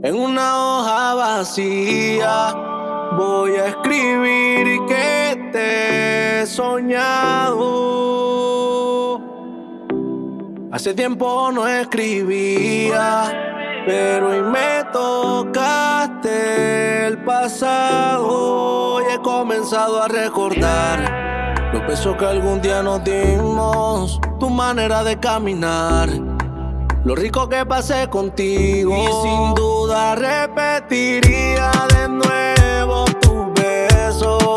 En una hoja vacía voy a escribir que te he soñado. Hace tiempo no escribía, pero hoy me tocaste el pasado y he comenzado a recordar los besos que algún día nos dimos, tu manera de caminar lo rico que pasé contigo. Y sin duda repetiría de nuevo tu beso.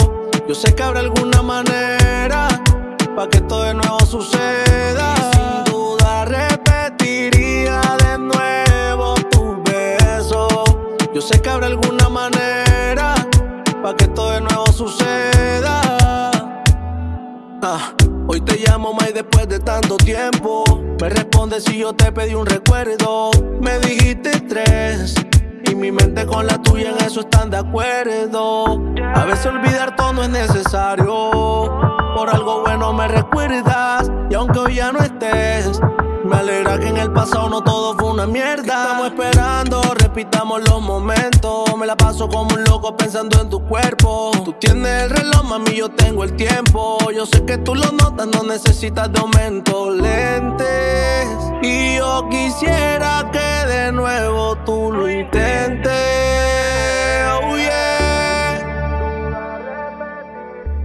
Yo sé que habrá alguna manera para que esto de nuevo suceda. Sin duda repetiría de nuevo tu beso. Yo sé que habrá alguna manera para que esto de nuevo suceda. Ah, hoy te llamo más después de tanto tiempo. Me respondes si yo te pedí un recuerdo. Me dijiste tres. Y mi mente con la tuya en eso están de acuerdo. A veces olvidar todo no es necesario. Por algo bueno me recuerdas. Una mierda. Estamos esperando, repitamos los momentos. Me la paso como un loco pensando en tu cuerpo. Tú tienes el reloj, mami, yo tengo el tiempo. Yo sé que tú lo notas, no necesitas de aumento. Lentes. Y yo quisiera que de nuevo tú lo intentes. Oh,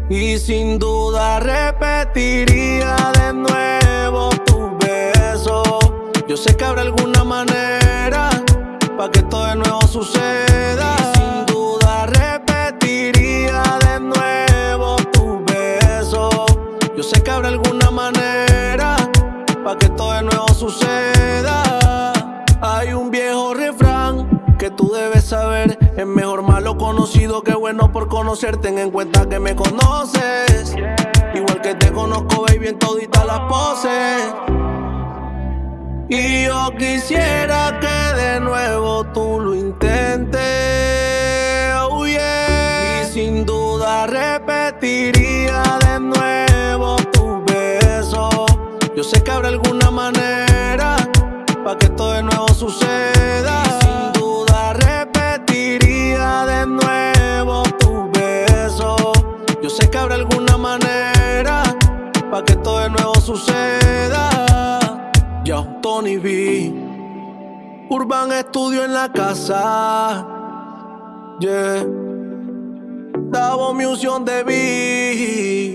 y sin duda repetiría de nuevo yo sé que habrá alguna manera para que todo de nuevo suceda. Y sin duda repetiría de nuevo tu beso. Yo sé que habrá alguna manera para que todo de nuevo suceda. Hay un viejo refrán que tú debes saber. Es mejor malo conocido que bueno por conocer. Ten en cuenta que me conoces. Igual que te conozco, baby, en todita las poses. Y yo quisiera que de nuevo tú lo intentes. Oh Y sin duda repetiría de nuevo tu beso. Yo sé que habrá alguna manera para que todo de nuevo suceda. Y sin duda repetiría de nuevo tu beso. Yo sé que habrá alguna manera para que todo de nuevo suceda. Yo, Tony B. Urban Estudio en la casa. Yeah. Davo Music de B.